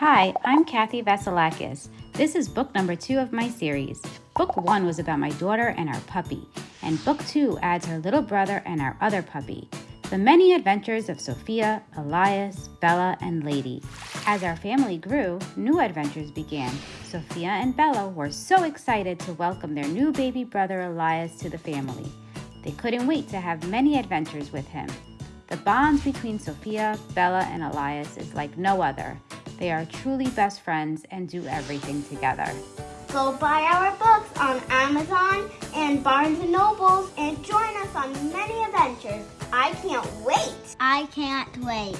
Hi, I'm Kathy Vasilakis. This is book number two of my series. Book one was about my daughter and our puppy, and book two adds her little brother and our other puppy. The many adventures of Sophia, Elias, Bella, and Lady. As our family grew, new adventures began. Sophia and Bella were so excited to welcome their new baby brother Elias to the family. They couldn't wait to have many adventures with him. The bond between Sophia, Bella, and Elias is like no other. They are truly best friends and do everything together. Go buy our books on Amazon and Barnes & Nobles and join us on many adventures. I can't wait. I can't wait.